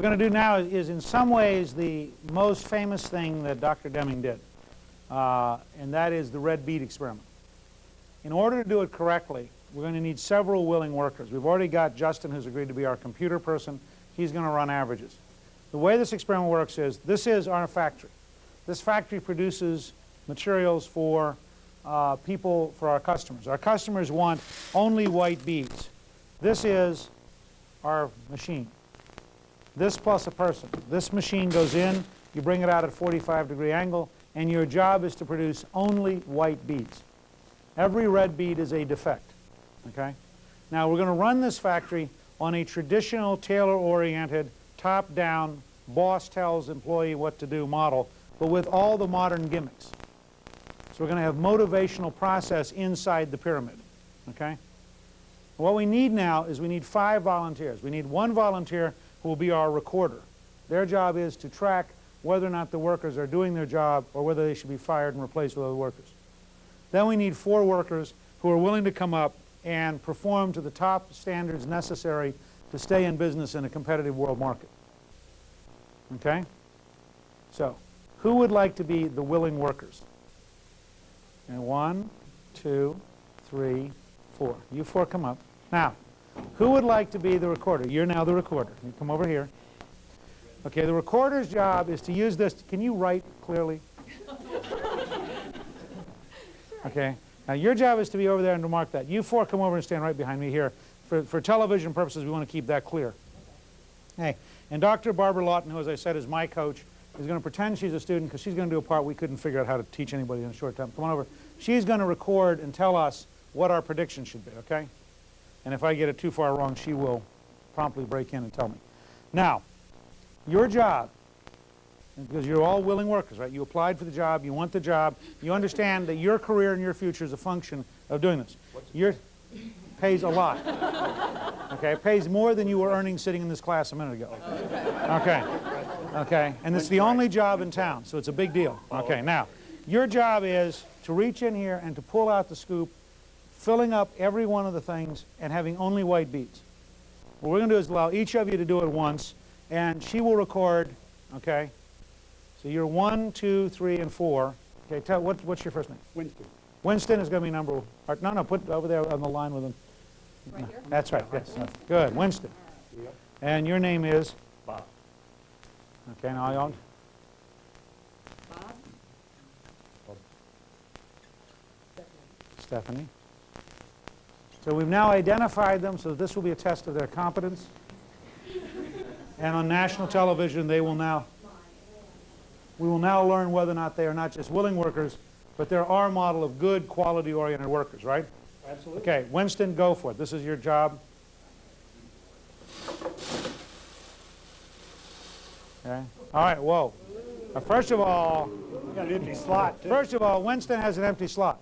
what we're going to do now is, is, in some ways the most famous thing that Dr. Deming did, uh, and that is the red bead experiment. In order to do it correctly, we're going to need several willing workers. We've already got Justin who's agreed to be our computer person. He's going to run averages. The way this experiment works is, this is our factory. This factory produces materials for uh, people, for our customers. Our customers want only white beads. This is our machine. This plus a person. This machine goes in, you bring it out at 45 degree angle, and your job is to produce only white beads. Every red bead is a defect. Okay? Now we're going to run this factory on a traditional Taylor-oriented, top-down, boss tells employee what to do model, but with all the modern gimmicks. So we're going to have motivational process inside the pyramid. Okay? What we need now is we need five volunteers. We need one volunteer who will be our recorder. Their job is to track whether or not the workers are doing their job or whether they should be fired and replaced with other workers. Then we need four workers who are willing to come up and perform to the top standards necessary to stay in business in a competitive world market. Okay? So, who would like to be the willing workers? And one, two, three, four. You four come up. Now, who would like to be the recorder? You're now the recorder. You come over here. Okay, the recorder's job is to use this. Can you write clearly? Okay. Now your job is to be over there and to mark that. You four come over and stand right behind me here. For, for television purposes, we want to keep that clear. Hey, and Dr. Barbara Lawton, who as I said is my coach, is going to pretend she's a student because she's going to do a part we couldn't figure out how to teach anybody in a short time. Come on over. She's going to record and tell us what our prediction should be, okay? And if I get it too far wrong, she will promptly break in and tell me. Now, your job, because you're all willing workers, right? You applied for the job, you want the job, you understand that your career and your future is a function of doing this. Your pays a lot. Okay, it pays more than you were earning sitting in this class a minute ago. Okay, okay, and it's the only job in town, so it's a big deal. Oh. Okay, now, your job is to reach in here and to pull out the scoop filling up every one of the things and having only white beads. What we're going to do is allow each of you to do it once, and she will record, okay? So you're one, two, three, and four. Okay, tell, what, what's your first name? Winston. Winston is going to be number, or, no, no, put over there on the line with him. Right here? That's right, yes. Good, Winston. Yep. And your name is? Bob. Okay, now y'all, Bob? Stephanie. So we've now identified them, so this will be a test of their competence. And on national television, they will now, we will now learn whether or not they are not just willing workers, but they're our model of good, quality-oriented workers, right? Absolutely. Okay, Winston, go for it. This is your job. Okay. All right, whoa. Now, first of all, got an empty slot, too. First of all, Winston has an empty slot.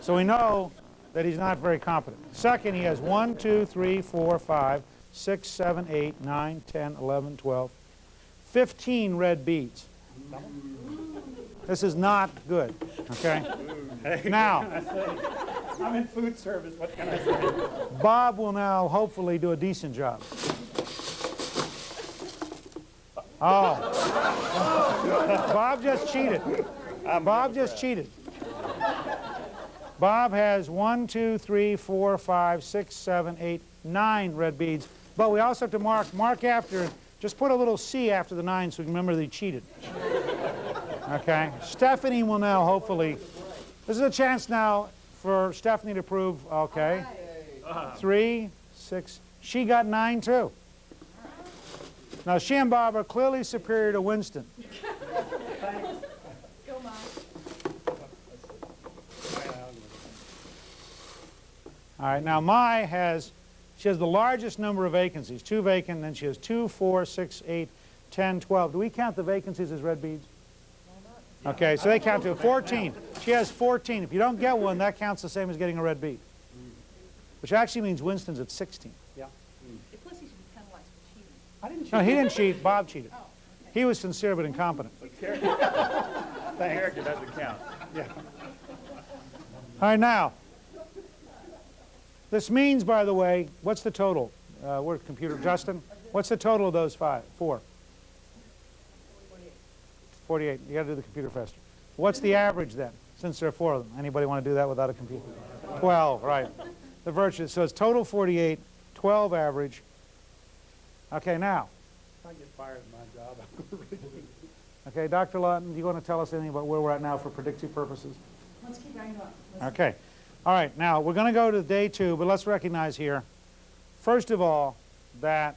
So we know that he's not very competent. Second, he has 1, 2, 3, 4, 5, 6, 7, 8, 9, 10, 11, 12, 15 red beads. This is not good, okay? Now, I'm in food service, what can I say? Bob will now hopefully do a decent job. Oh. Bob just cheated. Bob just cheated. Bob has one, two, three, four, five, six, seven, eight, nine red beads. But we also have to mark, mark after, just put a little C after the nine so we can remember that he cheated. Okay? Stephanie will now hopefully, this is a chance now for Stephanie to prove, okay? Three, six, she got nine too. Now she and Bob are clearly superior to Winston. All right, now Mai has, she has the largest number of vacancies, two vacant, then she has two, four, six, eight, 10, 12. Do we count the vacancies as red beads? Okay, so they count to 14. She has 14. If you don't get one, that counts the same as getting a red bead. Which actually means Winston's at 16. Yeah. Plus he should be penalized for cheating. I didn't cheat. No, he didn't cheat, Bob cheated. Oh, he was sincere but incompetent. Character doesn't count. Yeah. All right, now, this means, by the way, what's the total? uh, where's computer, Justin? What's the total of those five, four? 48, you gotta do the computer faster. What's the average then, since there are four of them? Anybody want to do that without a computer? 12, right. The virtuous, so it's total 48, 12 average. Okay, now, If I get fired in my job, I'm going to okay, Dr. Lawton, do you want to tell us anything about where we're at now for predictive purposes? Let's keep going on. Let's- Okay. All right, now, we're going to go to day two, but let's recognize here, first of all, that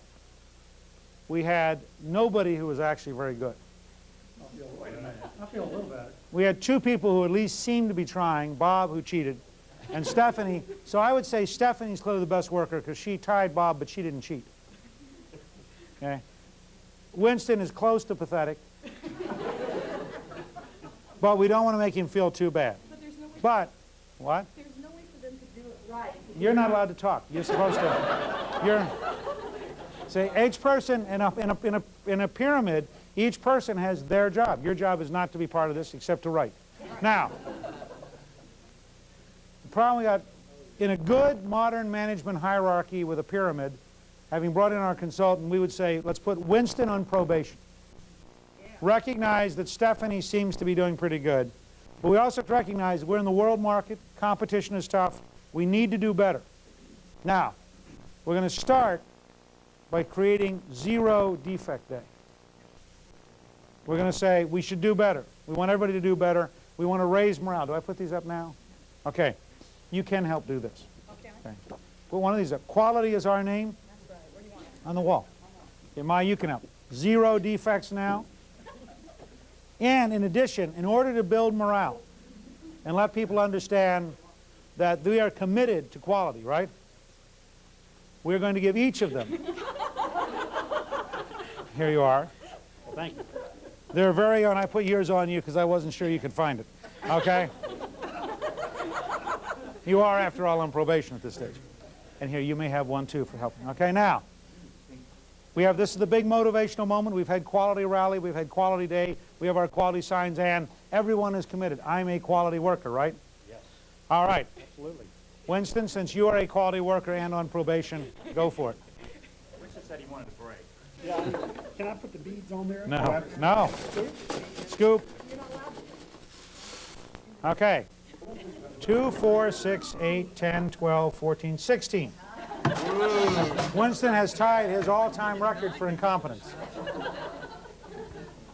we had nobody who was actually very good. I'll feel, wait a minute. I feel a little better. We had two people who at least seemed to be trying, Bob, who cheated, and Stephanie. So I would say Stephanie's clearly the best worker because she tied Bob, but she didn't cheat. Okay? Winston is close to pathetic, but we don't want to make him feel too bad. But there's no way, But, what? there's no way for them to do it right. You're not allowed to talk. You're supposed to. You're. See, each person in a, in, a, in, a, in a pyramid, each person has their job. Your job is not to be part of this except to write. Now, the problem we got in a good modern management hierarchy with a pyramid, having brought in our consultant, we would say, let's put Winston on probation. Recognize that Stephanie seems to be doing pretty good. But we also recognize we're in the world market, competition is tough, we need to do better. Now, we're going to start by creating zero defect day. We're going to say we should do better. We want everybody to do better. We want to raise morale. Do I put these up now? Okay. You can help do this. Okay, Okay. Put one of these up. Quality is our name that's right. Where do you want it? on the wall. Okay, Maya, you can help. Zero defects now. And in addition, in order to build morale and let people understand that we are committed to quality, right? We're going to give each of them. Here you are. Thank you. They're very own. I put yours on you because I wasn't sure you could find it. Okay? you are, after all, on probation at this stage. And here, you may have one too for helping. Okay, now, we have this is the big motivational moment. We've had quality rally, we've had quality day, we have our quality signs, and everyone is committed. I'm a quality worker, right? Yes, All right. absolutely. Winston, since you are a quality worker and on probation, go for it. Winston said he wanted a break. Yeah, can I put the beads on there? No, no. Scoop. Okay. 2, 4, 6, 8, 10, 12, 14, 16. Winston has tied his all-time record for incompetence.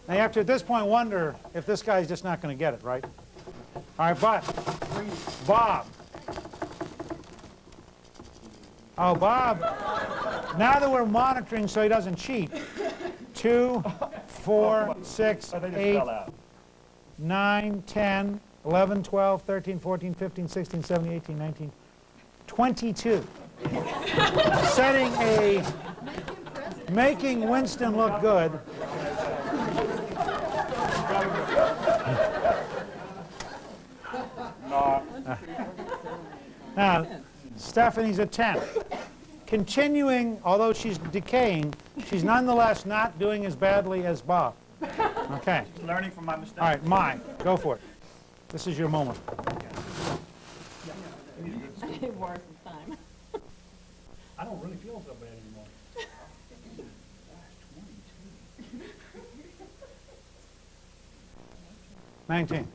Now you have to, at this point, wonder if this guy's just not going to get it, right? All right, but Bob. Oh, Bob. Now that we're monitoring so he doesn't cheat, two, four, six, eight. 9, 10, 11, 12, 13, 14, 15, 16, 17, 18, 19, 22. Setting a, making Winston look good. Now, Stephanie's at 10. Continuing, although she's decaying, she's nonetheless not doing as badly as Bob. Okay. Learning from my mistakes. All right, mine. Go for it. This is your moment. Worth the time. I don't really feel so bad anymore. Nineteen.